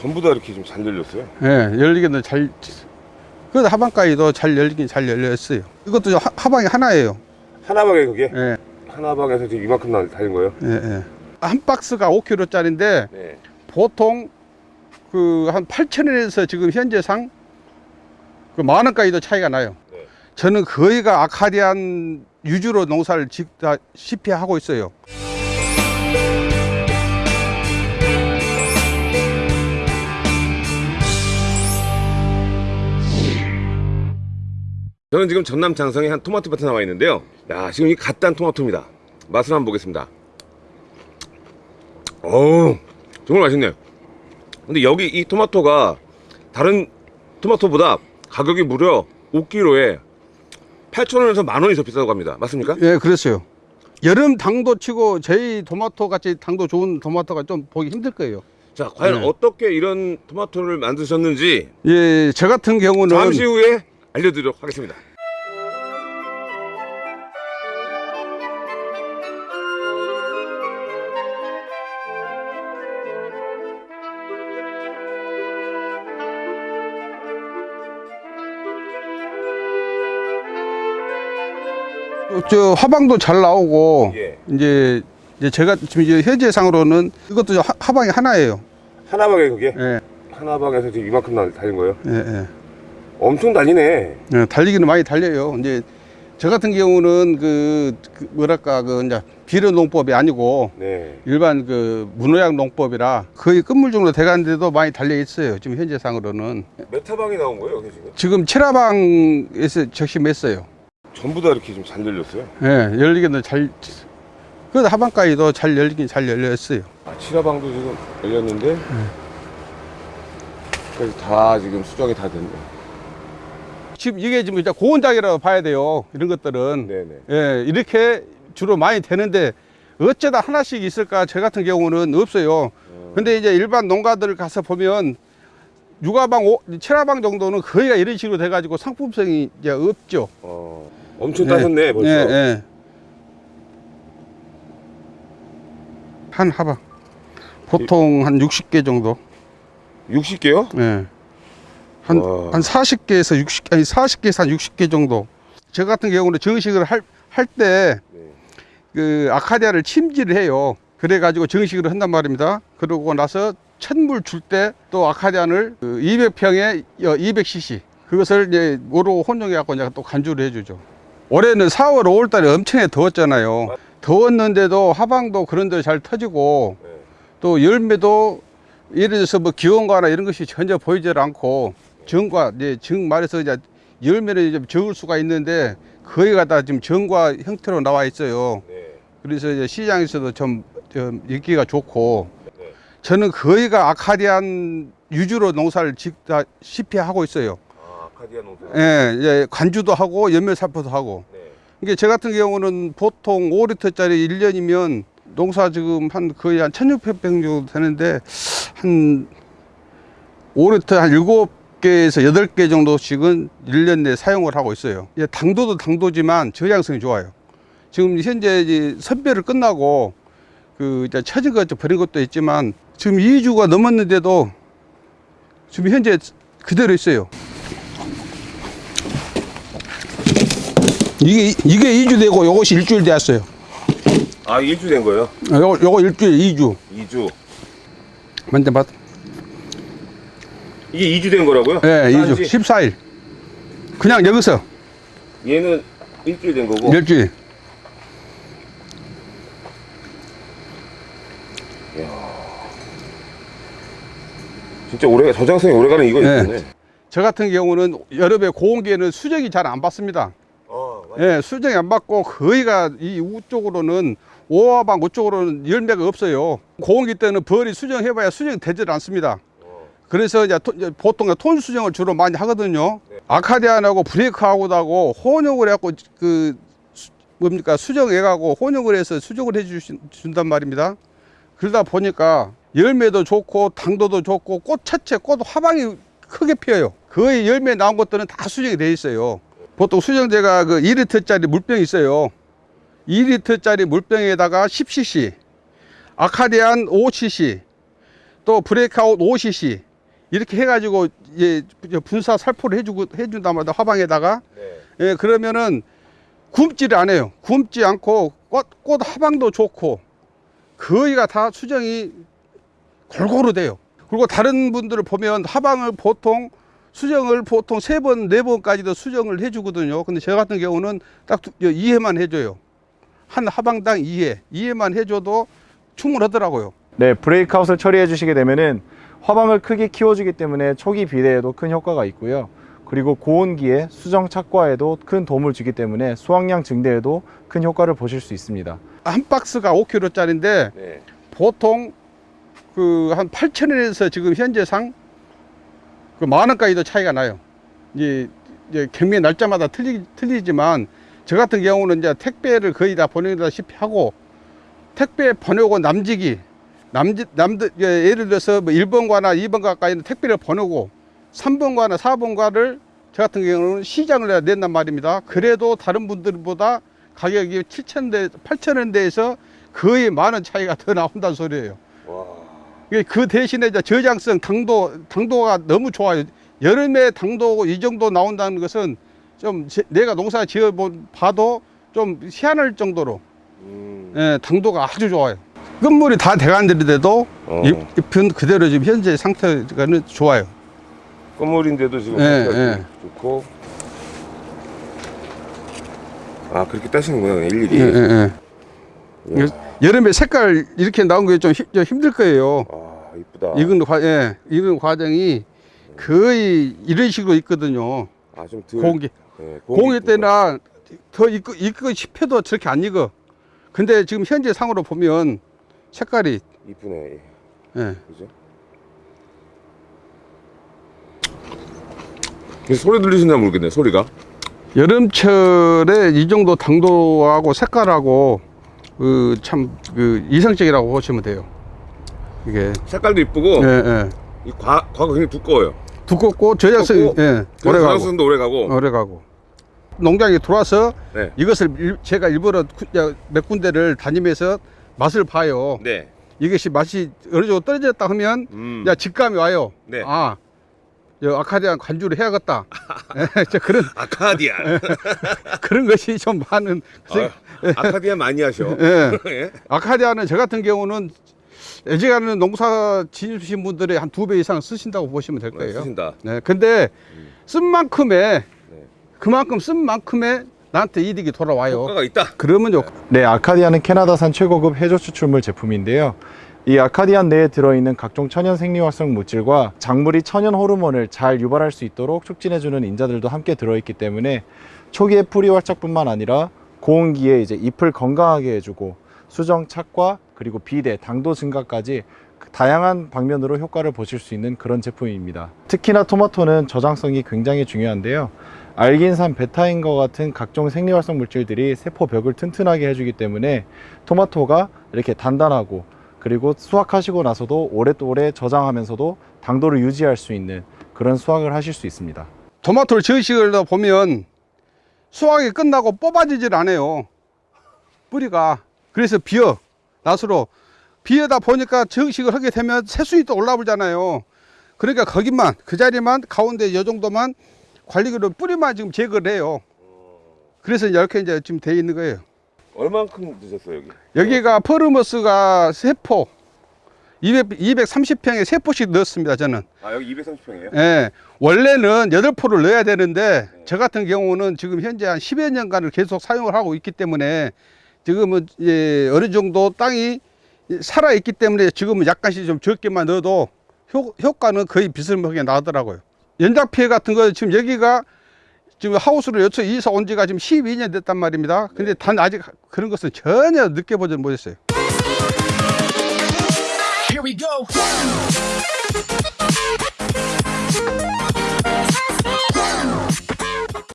전부 다 이렇게 좀 잘 열렸어요. 예, 열리기는 잘, 그 하방까지도 잘 열리긴 잘 열렸어요. 이것도 하, 하방이 하나예요. 하나방에 그게 예, 하나방에서 지금 이만큼 나- 달린 거예요. 예, 예. 한 박스가 5kg짜리인데 네. 보통 그 한 8천원에서 지금 현재상 그 만 원까지도 차이가 나요. 네. 저는 거의가 아카디안 유주로 농사를 짓다시피 하고 있어요. 저는 지금 전남 장성에 한 토마토 밭에 나와 있는데요. 야, 지금 이 갓단 토마토입니다. 맛을 한번 보겠습니다. 어우, 정말 맛있네요. 근데 여기 이 토마토가 다른 토마토보다 가격이 무려 5kg에 8,000원에서 만 원이 더 비싸다고 합니다. 맞습니까? 예, 그랬어요. 여름 당도 치고 저희 토마토 같이 당도 좋은 토마토가 좀 보기 힘들 거예요. 자, 과연 네. 어떻게 이런 토마토를 만드셨는지 예, 저 같은 경우는 잠시 후에 알려드리도록 하겠습니다. 저 화방도 잘 나오고 예. 이제 이제 제가 지금 이제 현재상으로는 이것도 하, 하방이 하나예요. 하나방에 그게 예, 하나방에서 지금 이만큼 나- 달린 거예요. 예, 예. 엄청 달리네. 예, 달리기는 많이 달려요. 이제 저 같은 경우는 그, 그 뭐랄까 그 이제 비료 농법이 아니고 네. 일반 그 무농약 농법이라 거의 끝물 정도 돼가는데도 많이 달려 있어요. 지금 현재상으로는 메타방이 나온 거예요, 여기 지금? 지금 칠화방에서 적심했어요. 전부 다 이렇게 좀 잘 열렸어요. 예, 열리기는 잘, 그 하방까지도 잘 열리긴 잘 열렸어요. 아, 칠화방도 지금 열렸는데 그래서 다 지금 수정이 다 됐네. 지금 이게 지금 이제 고온장이라고 봐야 돼요. 이런 것들은. 네네. 예, 이렇게 주로 많이 되는데 어쩌다 하나씩 있을까? 저 같은 경우는 없어요. 근데 이제 일반 농가들 가서 보면 육아방, 오- 칠화방 정도는 거의가 이런 식으로 돼가지고 상품성이 이제 없죠. 어, 엄청 따셨네 벌써. 예, 예. 한 하방. 보통 한 60개 정도. 60개요? 예. 한, 와. 한 40개에서 60, 아니 40개에서 한 60개 정도. 저 같은 경우는 정식을 할, 할 때, 네. 그, 아카디아를 침지를 해요. 그래가지고 정식으로 한단 말입니다. 그러고 나서 첫물 줄 때 또 아카디안을 그 200평에 200cc. 그것을 이제 모로 혼용해갖고 이제 또 간주를 해주죠. 올해는 4월, 5월 달에 엄청나게 더웠잖아요. 더웠는데도 하방도 그런 데잘 터지고 네. 또 열매도 예를 들어서 뭐 기온과나 이런 것이 전혀 보이질 않고 정과 이제 정 말해서 이제 열매는 이제 적을 수가 있는데 거의가 다 지금 정과 형태로 나와 있어요. 네. 그래서 이제 시장에서도 좀, 좀 인기가 좋고 네. 저는 거의가 아카디안 유주로 농사를 짓다 시피 하고 있어요. 아, 아카디아 농사. 예, 이제 관주도 하고 연매 살포도 하고. 네. 이게 저 같은 경우는 보통 5리터짜리 1년이면 농사 지금 한 거의 한 1600평 정도 되는데 한 5리터 한 7 개에서 8개 정도씩은 1년 내에 사용을 하고 있어요. 예, 당도도 당도지만 저장성이 좋아요. 지금 현재 이제 선별을 끝나고 그 이제 처진 것 버린 것도 있지만 지금 2주가 넘었는데도 지금 현재 그대로 있어요. 이게 이게 2주 되고 요것이 일주일 되었어요. 아, 일주 된 거예요? 요거 요거 일주일 2주. 2주. 맞네 맞. 이게 2주 된 거라고요? 예, 2주. 딴지? 14일. 그냥 여기서 얘는 일주일 된 거고. 일주일. 진짜 오래 저장성이 오래가는 이거 네. 있네. 저 같은 경우는 여름에 고온기에는 수정이 잘 안 받습니다. 어, 예, 수정이 안 받고 거의가 이 우쪽으로는 오화방 우쪽으로는 열매가 없어요. 고온기 때는 벌이 수정해봐야 수정이 되질 않습니다. 그래서 이제 토- 보통 톤 수정을 주로 많이 하거든요. 네. 아카디안하고 브레이크하고하고 혼용을 해갖고 그 수- 뭡니까 수정해가고 혼용을 해서 수정을 해준단 말입니다. 그러다 보니까 열매도 좋고 당도도 좋고 꽃 자체 꽃 화방이 크게 피어요. 거의 열매 나온 것들은 다 수정이 돼 있어요. 보통 수정제가 그 2리터짜리 물병이 있어요. 2리터짜리 물병에다가 10cc, 아카디안 5cc, 또 브레이크아웃 5cc, 이렇게 해가지고 예, 분사 살포를 해주고 해준단 말이야 화방에다가 네. 예, 그러면은 굶지를 않아요. 굶지 않고 꽃, 꽃 하방도 좋고 거의가 다 수정이 골고루 돼요. 그리고 다른 분들을 보면 하방을 보통 수정을 보통 세 번, 네 번까지도 수정을 해주거든요. 근데 저 같은 경우는 딱 2회만 해줘요. 한 하방당 2회, 2회만 해줘도 충분하더라고요. 네, 브레이크아웃을 처리해 주시게 되면은 화방을 크게 키워주기 때문에 초기 비대에도 큰 효과가 있고요. 그리고 고온기에 수정 착과에도 큰 도움을 주기 때문에 수확량 증대에도 큰 효과를 보실 수 있습니다. 한 박스가 5kg짜리인데 네. 보통 그 한 8천 원에서 지금 현재상 그 만 원까지도 차이가 나요. 이제, 이제 경매 날짜마다 틀리, 틀리지만 저 같은 경우는 이제 택배를 거의 다 보내다시피 하고 택배 보내고 남지기 남지 남들 예, 예를 들어서 뭐 1번가나 2번 가까지는 택배를 보내고 3번가나 4번가를 저 같은 경우는 시장을 낸단 말입니다. 그래도 다른 분들보다 가격이 7천 대, 8천 원대에서 거의 만원 차이가 더 나온다는 소리예요. 와. 그 대신에 이제 저장성 당도 당도가 너무 좋아요. 여름에 당도 이 정도 나온다는 것은 좀 제- 내가 농사 지어 본 봐도 좀 희한할 정도로 음. 예, 당도가 아주 좋아요. 끝물이 다 돼간들인데도 어. 잎, 잎은 그대로 지금 현재 상태가는 좋아요. 건물인데도 지금 예, 상태가 예. 좋고. 아 그렇게 따시는구나 일일이. 예, 예, 예. 이야. 여름에 색깔 이렇게 나온 게 좀 힘들 거예요. 아 이쁘다. 익은 과, 예, 익은 과정이 거의 이런 식으로 있거든요. 아좀 덜. 공기. 네, 공일 이쁘다. 때나 더 익고, 익고 싶어도 저렇게 안 익어. 근데 지금 현재 상으로 보면 색깔이, 이쁘네. 예. 그죠? 이 소리 들리시나 모르겠네 소리가. 여름철에 이 정도 당도하고 색깔하고 그 참 그 이상적이라고 보시면 돼요. 이게 색깔도 이쁘고 예, 예. 이 과, 과가 굉장히 두꺼워요. 두껍고 두껍고, 예, 오래 가고 저장성도 오래 가고. 오래 가고 농장에 들어와서 네. 이것을 일- 제가 일부러 몇 군데를 다니면서 맛을 봐요. 네. 이것이 맛이 어느 정도 떨어졌다 하면 음. 야 직감이 와요. 네. 아, 저 아카디안 관주를 해야겠다. 예, 저 그런 아카디아. 그런 것이 좀 많은. 아유, 아카디아 많이 하셔. 예. 예. 아카디아는 저 같은 경우는 애지가는 농사 지으신 분들의 한 두 배 이상 쓰신다고 보시면 될 거예요. 쓰신다. 네, 근데 쓴 만큼의 네. 그만큼 쓴 만큼의 나한테 이득이 돌아와요. 효과가 있다. 그러면 요 네, 아카디아는 캐나다산 최고급 해조 추출물 제품인데요. 이 아카디안 내에 들어있는 각종 천연 생리활성 물질과 작물이 천연 호르몬을 잘 유발할 수 있도록 촉진해주는 인자들도 함께 들어있기 때문에 초기의 뿌리 활착뿐만 아니라 고온기에 이제 잎을 건강하게 해주고 수정 착과 그리고 비대, 당도 증가까지 그 다양한 방면으로 효과를 보실 수 있는 그런 제품입니다. 특히나 토마토는 저장성이 굉장히 중요한데요. 알긴산, 베타인과 같은 각종 생리활성 물질들이 세포 벽을 튼튼하게 해주기 때문에 토마토가 이렇게 단단하고 그리고 수확하시고 나서도 오랫오래 저장하면서도 당도를 유지할 수 있는 그런 수확을 하실 수 있습니다. 토마토를 저식을 보면 수확이 끝나고 뽑아지질 않아요. 뿌리가. 그래서 비어. 낫으로. 비어다 보니까 저식을 하게 되면 새순이 또 올라오잖아요. 그러니까 거기만, 그 자리만, 가운데 이 정도만 관리기로 뿌리만 지금 제거를 해요. 그래서 이렇게 이제 지금 돼 있는 거예요. 얼만큼 드셨어요 여기? 여기가 퍼르머스가 세포 200, 230평에 세포씩 넣었습니다, 저는. 아 여기 230평이에요? 예. 원래는 여덟 포를 넣어야 되는데 저 같은 경우는 지금 현재 한 10여 년간을 계속 사용을 하고 있기 때문에 지금은 예, 어느 정도 땅이 살아 있기 때문에 지금은 약간씩 좀 적게만 넣어도 효, 효과는 거의 비슷하게 나더라고요. 연작 피해 같은 거 지금 여기가 지금 하우스로 여쳐 이사 온 지가 지금 12년 됐단 말입니다. 근데 단 아직 그런 것은 전혀 느껴보지 못했어요. Here we go.